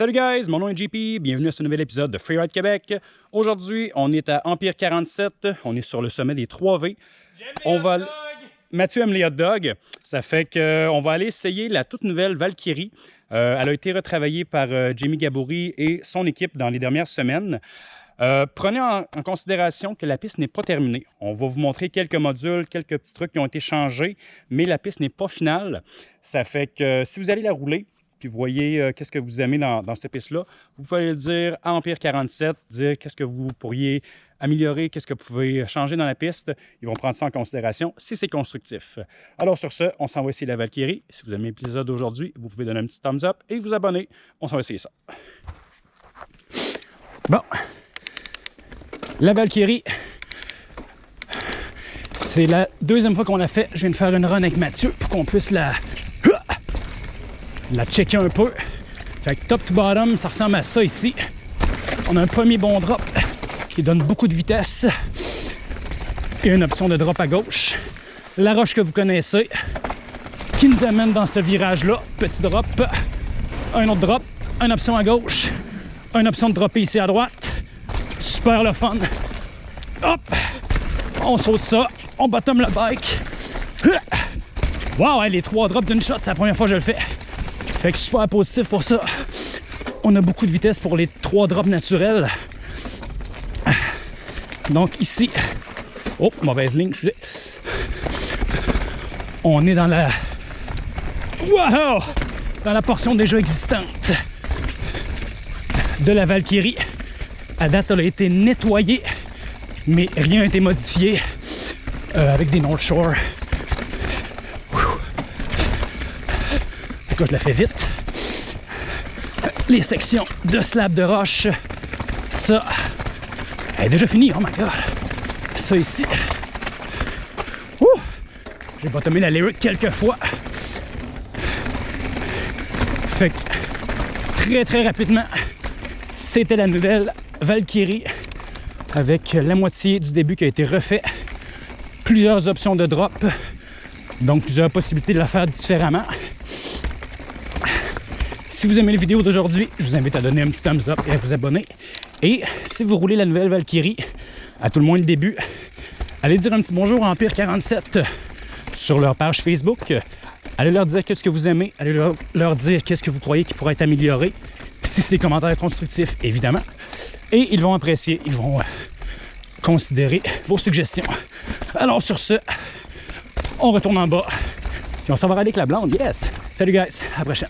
Salut guys, mon nom est JP, bienvenue à ce nouvel épisode de Freeride Québec. Aujourd'hui, on est à Empire 47, on est sur le sommet des 3V. On va... Mathieu aime les hot dogs, ça fait qu'on va aller essayer la toute nouvelle Valkyrie. Euh, elle a été retravaillée par euh, Jamie Gaboury et son équipe dans les dernières semaines. Euh, prenez en, en, considération que la piste n'est pas terminée. On va vous montrer quelques modules, quelques petits trucs qui ont été changés, mais la piste n'est pas finale. Ça fait que si vous allez la rouler, puis voyez euh, qu'est-ce que vous aimez dans, dans cette piste-là, vous pouvez le dire à Empire 47, dire qu'est-ce que vous pourriez améliorer, qu'est-ce que vous pouvez changer dans la piste. Ils vont prendre ça en considération si c'est constructif. Alors sur ce, on s'en va essayer la Valkyrie. Si vous aimez l'épisode d'aujourd'hui, vous pouvez donner un petit thumbs up et vous abonner. On s'en va essayer ça. Bon, la Valkyrie, c'est la deuxième fois qu'on l'a fait. Je viens de faire une run avec Mathieu pour qu'on puisse la, la checker un peu. Fait que top to bottom, ça ressemble à ça ici. On a un premier bon drop qui donne beaucoup de vitesse et une option de drop à gauche. La roche que vous connaissez qui nous amène dans ce virage-là. Petit drop, un autre drop, une option à gauche, une option de dropper ici à droite. Super le fun. Hop! On saute ça, on bottom le bike. Wow, les trois drops d'une shot, c'est la première fois que je le fais. Fait que super positif pour ça. On a beaucoup de vitesse pour les trois drops naturels. Donc ici, oh, mauvaise ligne, excusez. On est dans la, wow, dans la portion déjà existante de la Valkyrie. À date, elle a été nettoyée, mais rien n'a été modifié euh, avec des North Shore. Je la fais vite. Les sections de slab de roche, ça, elle est déjà finie, oh my god. Ça ici, j'ai bottomé la lyric quelques fois. Fait très très rapidement, c'était la nouvelle Valkyrie avec la moitié du début qui a été refait. Plusieurs options de drop, donc plusieurs possibilités de la faire différemment. Si vous aimez les vidéos d'aujourd'hui, je vous invite à donner un petit thumbs up et à vous abonner. Et si vous roulez la nouvelle Valkyrie, à tout le moins le début, allez dire un petit bonjour à Empire 47 sur leur page Facebook. Allez leur dire qu'est-ce que vous aimez, allez leur, dire qu'est-ce que vous croyez qui pourrait être amélioré. Si c'est des commentaires constructifs, évidemment. Et ils vont apprécier, ils vont euh, considérer vos suggestions. Alors sur ce, on retourne en bas. Puis on s'en va avec la blonde, yes! Salut guys, à la prochaine!